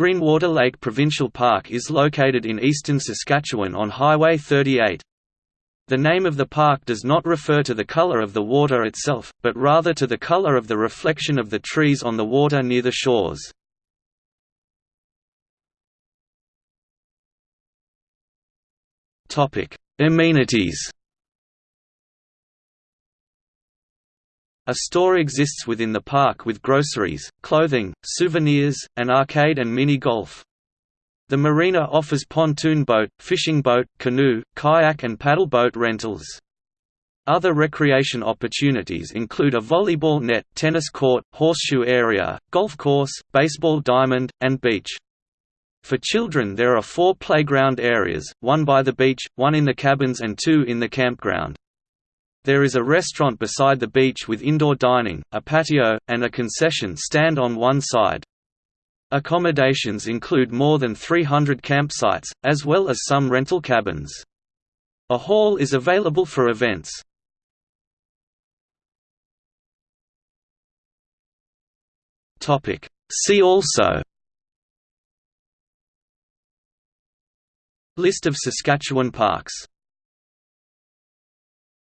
Greenwater Lake Provincial Park is located in eastern Saskatchewan on Highway 38. The name of the park does not refer to the color of the water itself, but rather to the color of the reflection of the trees on the water near the shores. Amenities A store exists within the park with groceries, clothing, souvenirs, an arcade and mini-golf. The marina offers pontoon boat, fishing boat, canoe, kayak and paddle boat rentals. Other recreation opportunities include a volleyball net, tennis court, horseshoe area, golf course, baseball diamond, and beach. For children there are four playground areas, one by the beach, one in the cabins and two in the campground. There is a restaurant beside the beach with indoor dining, a patio, and a concession stand on one side. Accommodations include more than 300 campsites, as well as some rental cabins. A hall is available for events. See also List of Saskatchewan parks